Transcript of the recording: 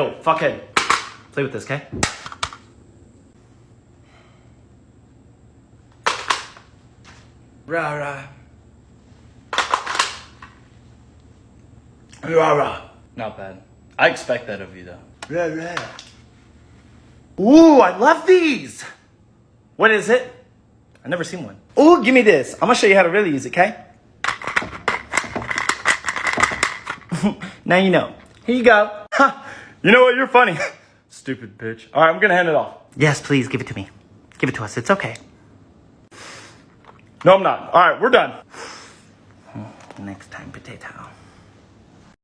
Yo, fuckhead. Play with this, okay? Rah rah. Rah rah. Not bad. I expect that of you though. Rah rah. Ooh, I love these. What is it? I've never seen one. Ooh, give me this. I'm gonna show you how to really use it, okay? now you know. Here you go. Ha! You know what? You're funny. Stupid bitch. All right, I'm gonna hand it off. Yes, please give it to me. Give it to us. It's okay. No, I'm not. All right, we're done. Next time, potato.